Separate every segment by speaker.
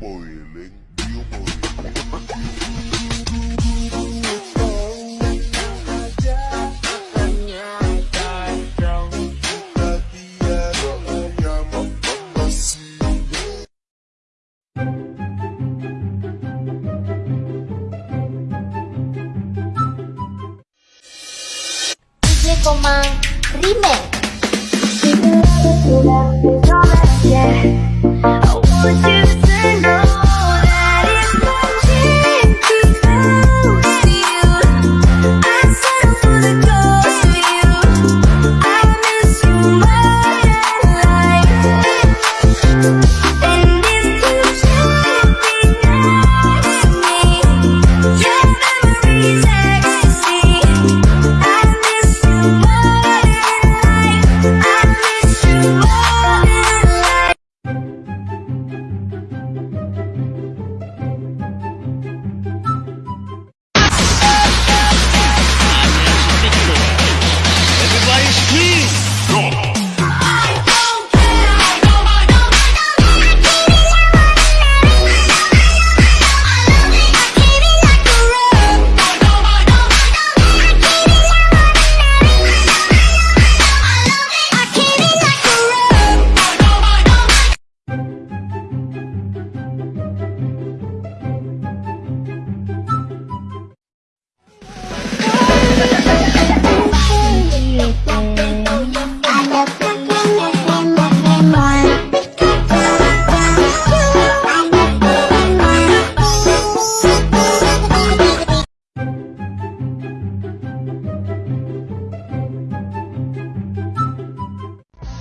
Speaker 1: boiling, deal boiling.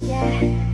Speaker 2: Yeah.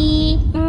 Speaker 2: 一